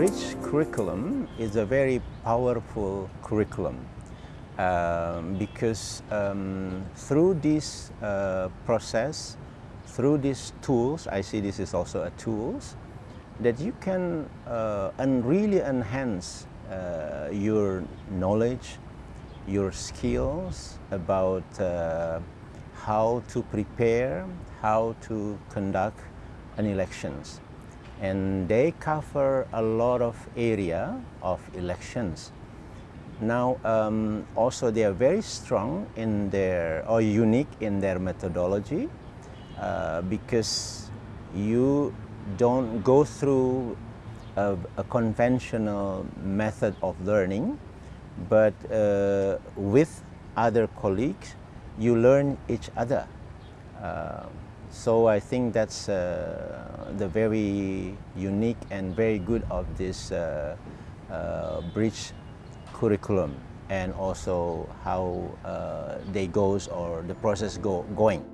Bridge curriculum is a very powerful curriculum um, because um, through this uh, process, through these tools, I see this is also a tools, that you can uh, and really enhance uh, your knowledge, your skills about uh, how to prepare, how to conduct an elections. And they cover a lot of area of elections. Now, um, also they are very strong in their, or unique in their methodology uh, because you don't go through a, a conventional method of learning, but uh, with other colleagues, you learn each other. Uh, so I think that's uh, the very unique and very good of this uh, uh, bridge curriculum and also how uh, they goes or the process go, going.